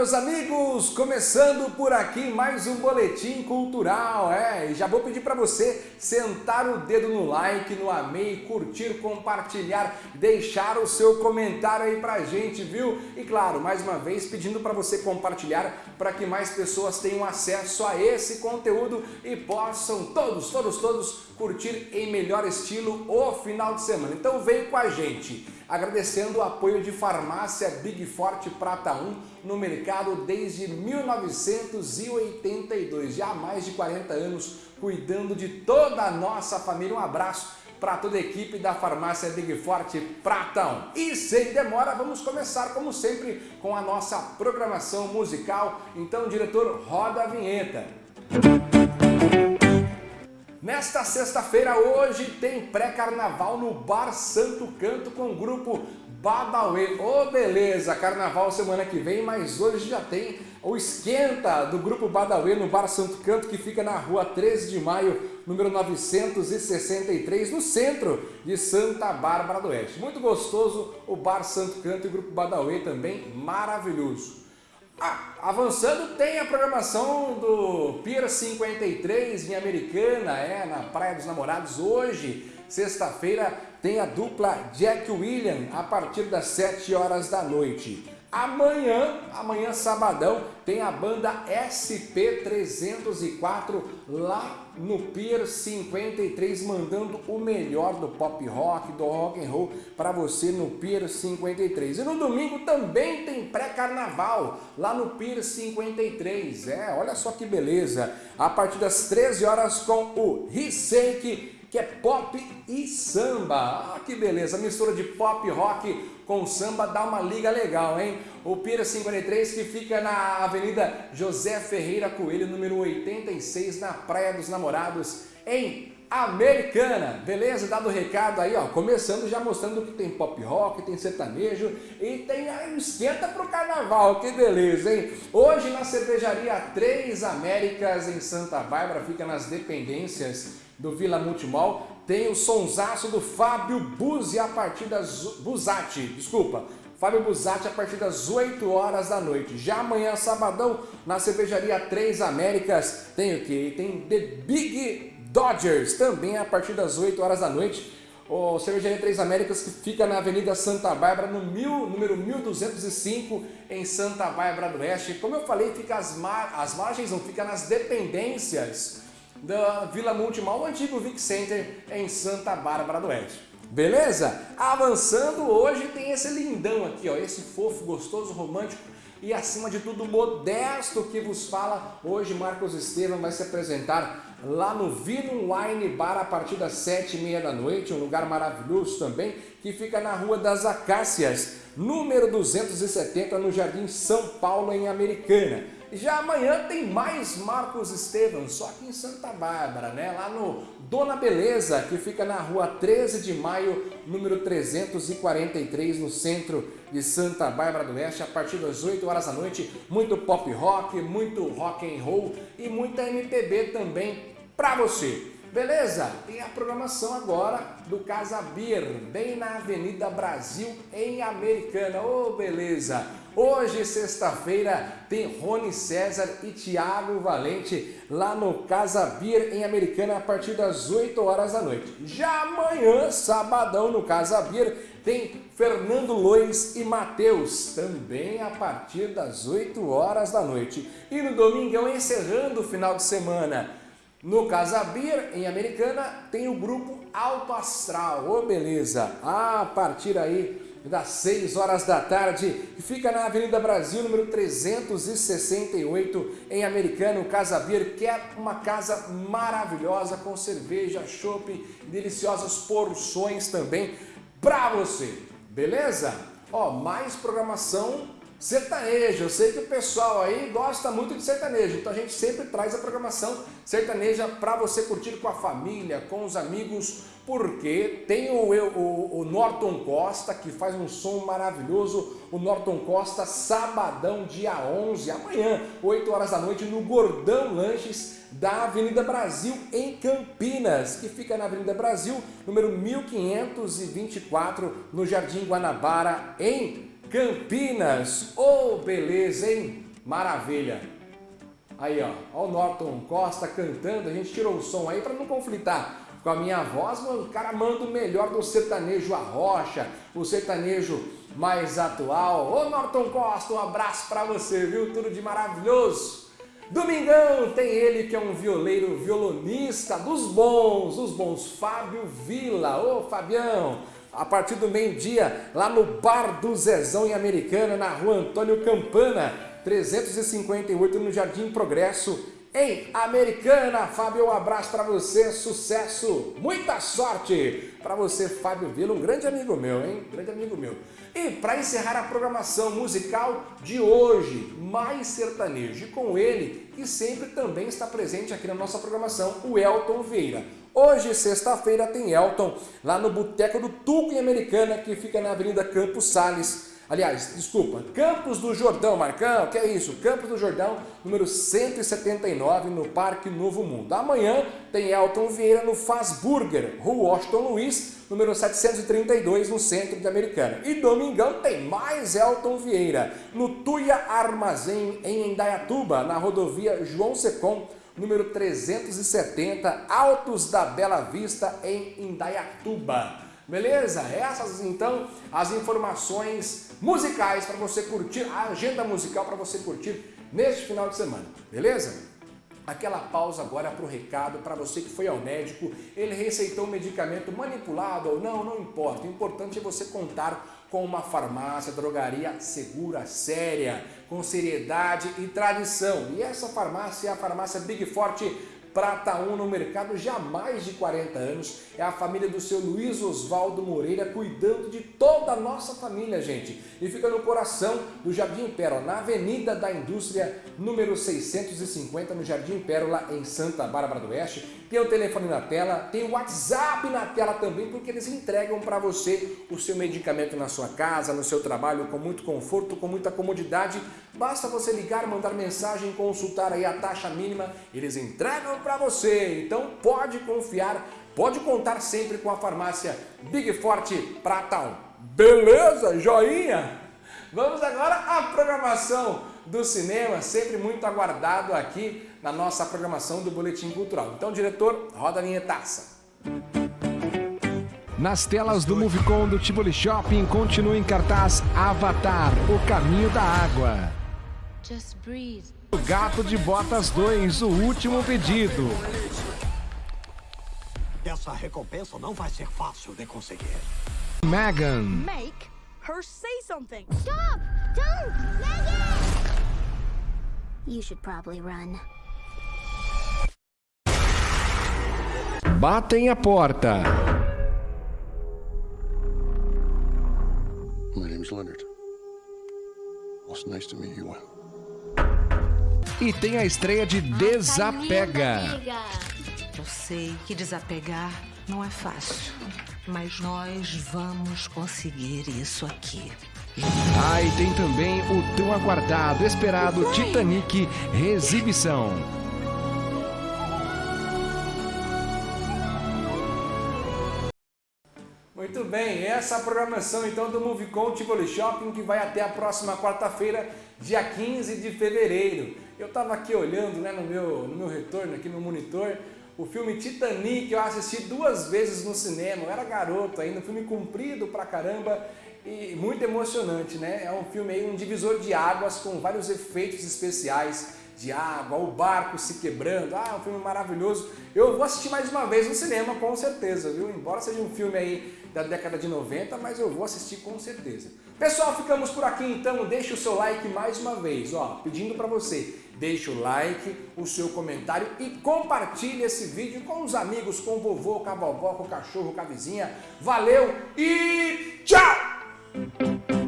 meus amigos! Começando por aqui mais um Boletim Cultural, é? Já vou pedir para você sentar o dedo no like, no amei, curtir, compartilhar, deixar o seu comentário aí pra gente, viu? E claro, mais uma vez pedindo para você compartilhar para que mais pessoas tenham acesso a esse conteúdo e possam todos, todos, todos curtir em melhor estilo o final de semana. Então vem com a gente! Agradecendo o apoio de Farmácia Big Forte Prata 1 no mercado desde 1982, já há mais de 40 anos, cuidando de toda a nossa família. Um abraço para toda a equipe da Farmácia Big Forte Prata 1. E sem demora, vamos começar, como sempre, com a nossa programação musical. Então, diretor, roda a vinheta. Nesta sexta-feira, hoje, tem pré-carnaval no Bar Santo Canto com o grupo Badauê. Ô, oh, beleza, carnaval semana que vem, mas hoje já tem o esquenta do grupo Badauê no Bar Santo Canto, que fica na rua 13 de maio, número 963, no centro de Santa Bárbara do Oeste. Muito gostoso o Bar Santo Canto e o grupo Badauê também, maravilhoso. Ah, avançando, tem a programação do Pier 53 em Americana, é, na Praia dos Namorados. Hoje, sexta-feira, tem a dupla Jack William a partir das 7 horas da noite. Amanhã, amanhã sabadão, tem a banda SP304 lá no Pier 53, mandando o melhor do pop rock, do rock and roll para você no Pier 53. E no domingo também tem pré-carnaval lá no Pier 53. É, olha só que beleza. A partir das 13 horas com o Risake que é pop e samba. Ah, que beleza, mistura de pop rock com samba dá uma liga legal, hein? O Pira 53 que fica na Avenida José Ferreira Coelho, número 86, na Praia dos Namorados, em Americana, beleza? Dado o recado aí, ó, começando já mostrando que tem pop rock, tem sertanejo e tem aí esquenta pro carnaval, que beleza, hein? Hoje na cervejaria Três Américas em Santa Bárbara, fica nas dependências do Vila Multimol, tem o sonsaço do Fábio Buzzi a partir das... Buzatti, desculpa. Fábio Buzatti a partir das 8 horas da noite. Já amanhã, sabadão, na cervejaria Três Américas, tem o que? Tem The Big Dodgers, também a partir das 8 horas da noite. O Cervejaria Três Américas, que fica na Avenida Santa Bárbara, no mil, número 1205, em Santa Bárbara do Oeste. Como eu falei, fica as, mar, as margens, não fica nas dependências da Vila Multimol, o antigo Vic Center em Santa Bárbara do Oeste. Beleza? Avançando, hoje tem esse lindão aqui, ó, esse fofo, gostoso, romântico e acima de tudo modesto que vos fala. Hoje Marcos Estevam vai se apresentar lá no Vino Wine Bar a partir das sete e meia da noite, um lugar maravilhoso também, que fica na Rua das Acácias, número 270, no Jardim São Paulo, em Americana. Já amanhã tem mais Marcos Estevam, só aqui em Santa Bárbara, né? Lá no Dona Beleza, que fica na rua 13 de maio, número 343, no centro de Santa Bárbara do Oeste, a partir das 8 horas da noite. Muito pop rock, muito rock and roll e muita MPB também para você. Beleza? Tem a programação agora do Casa Beer, bem na Avenida Brasil, em Americana. Ô, oh, beleza! Hoje, sexta-feira, tem Rony César e Tiago Valente lá no Casa Beer em Americana a partir das 8 horas da noite. Já amanhã, sabadão, no Casa Beer, tem Fernando Lois e Matheus, também a partir das 8 horas da noite. E no domingão, encerrando o final de semana, no Casa Beer, em Americana, tem o grupo Alto Astral. Ô, oh, beleza! A partir aí das 6 horas da tarde, fica na Avenida Brasil, número 368, em Americano, Casa Beer, que é uma casa maravilhosa, com cerveja, chopp, deliciosas porções também para você, beleza? Ó, mais programação sertaneja. Eu sei que o pessoal aí gosta muito de sertanejo, então a gente sempre traz a programação sertaneja para você curtir com a família, com os amigos, porque tem o, o, o, Norton Costa, que faz um som maravilhoso, o Norton Costa, sabadão, dia 11, amanhã, 8 horas da noite, no Gordão Lanches, da Avenida Brasil, em Campinas, que fica na Avenida Brasil, número 1524, no Jardim Guanabara, em Campinas. Ô, oh, beleza, hein? Maravilha! Aí, ó, ó o Norton Costa cantando, a gente tirou o som aí para não conflitar com a minha voz, mano, o cara manda o melhor do sertanejo arrocha, o sertanejo mais atual. Ô Norton Costa, um abraço para você, viu? Tudo de maravilhoso. Domingão tem ele que é um violeiro violonista dos bons, dos bons, Fábio Vila. Ô Fabião, a partir do meio-dia, lá no Bar do Zezão em Americana, na rua Antônio Campana, 358 no Jardim Progresso, em Americana. Fábio, um abraço para você, sucesso, muita sorte para você, Fábio Vila, um grande amigo meu, hein? Grande amigo meu. E para encerrar a programação musical de hoje, mais sertanejo, e com ele, que sempre também está presente aqui na nossa programação, o Elton Vieira. Hoje, sexta-feira, tem Elton lá no Boteco do Tuco em Americana, que fica na Avenida Campos Sales, Aliás, desculpa, Campos do Jordão, Marcão, que é isso? Campos do Jordão, número 179, no Parque Novo Mundo. Amanhã tem Elton Vieira no Faz Burger, Rua Washington Luiz, número 732, no centro de Americana. E domingão tem mais Elton Vieira, no Tuia Armazém, em Indaiatuba, na rodovia João Secom, número 370, Altos da Bela Vista, em Indaiatuba. Beleza? Essas então as informações musicais para você curtir, a agenda musical para você curtir neste final de semana. Beleza? Aquela pausa agora para o recado, para você que foi ao médico, ele receitou um medicamento manipulado ou não, não importa. O importante é você contar com uma farmácia, drogaria segura, séria, com seriedade e tradição. E essa farmácia é a farmácia Big Forte Prata 1 no mercado já há mais de 40 anos. É a família do seu Luiz Oswaldo Moreira cuidando de toda a nossa família, gente. E fica no coração do Jardim Pérola, na Avenida da Indústria, número 650, no Jardim Pérola, em Santa Bárbara do Oeste. Tem o telefone na tela, tem o WhatsApp na tela também, porque eles entregam para você o seu medicamento na sua casa, no seu trabalho, com muito conforto, com muita comodidade. Basta você ligar, mandar mensagem, consultar aí a taxa mínima, eles entregam para você. Então pode confiar, pode contar sempre com a farmácia Big Forte Pratão. Beleza? Joinha? Vamos agora à programação do cinema, sempre muito aguardado aqui na nossa programação do Boletim Cultural. Então, diretor, roda a vinhetaça. Nas telas do Movicon do Tivoli Shopping continua em cartaz Avatar, o caminho da água. O Gato de Botas 2, o último pedido. Essa recompensa não vai ser fácil de conseguir. Megan. Make her say something. Stop! Don't! Megan! You should probably run. Batem a porta. My name's Leonard. It's nice to meet you. E tem a estreia de Desapega. Eu sei que desapegar não é fácil, mas nós vamos conseguir isso aqui. Ah, e tem também o tão aguardado, esperado Titanic Exibição. Bem, essa é a programação então do Movicon Tivoli Shopping que vai até a próxima quarta-feira, dia 15 de fevereiro. Eu estava aqui olhando né, no, meu, no meu retorno aqui no monitor o filme Titanic, eu assisti duas vezes no cinema, eu era garoto ainda, um filme comprido pra caramba e muito emocionante, né? É um filme aí, um divisor de águas com vários efeitos especiais de água, o barco se quebrando, ah, um filme maravilhoso. Eu vou assistir mais uma vez no cinema, com certeza, viu? Embora seja um filme aí da década de 90, mas eu vou assistir com certeza. Pessoal, ficamos por aqui então, deixe o seu like mais uma vez, ó, pedindo para você, deixe o like, o seu comentário e compartilhe esse vídeo com os amigos, com o vovô, com a vovó, com o cachorro, com a vizinha. Valeu e tchau!